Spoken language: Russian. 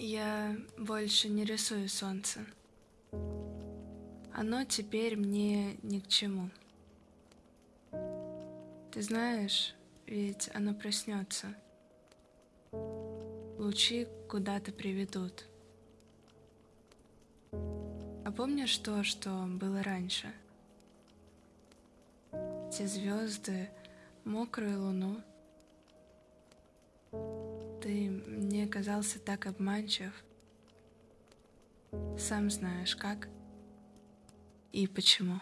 Я больше не рисую солнце. Оно теперь мне ни к чему. Ты знаешь, ведь оно проснется. Лучи куда-то приведут. А помнишь то, что было раньше? Те звезды, мокрую луну. Ты мне казался так обманчив. Сам знаешь, как и почему.